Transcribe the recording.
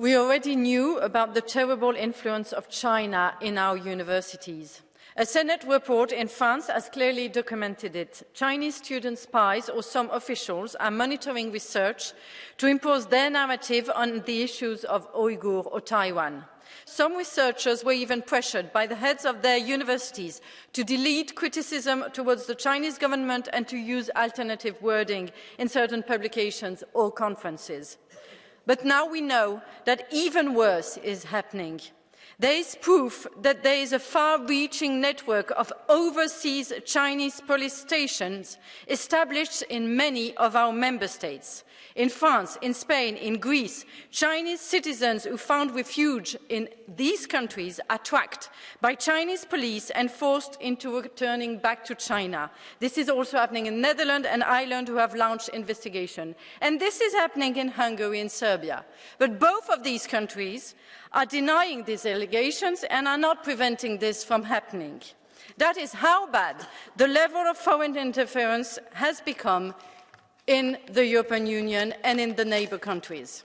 We already knew about the terrible influence of China in our universities. A Senate report in France has clearly documented it. Chinese student spies or some officials are monitoring research to impose their narrative on the issues of Uyghur or Taiwan. Some researchers were even pressured by the heads of their universities to delete criticism towards the Chinese government and to use alternative wording in certain publications or conferences. But now we know that even worse is happening. There is proof that there is a far-reaching network of overseas Chinese police stations established in many of our member states. In France, in Spain, in Greece, Chinese citizens who found refuge in these countries are tracked by Chinese police and forced into returning back to China. This is also happening in Netherlands and Ireland who have launched investigation. And this is happening in Hungary and Serbia. But both of these countries are denying these allegations and are not preventing this from happening. That is how bad the level of foreign interference has become in the European Union and in the neighbour countries.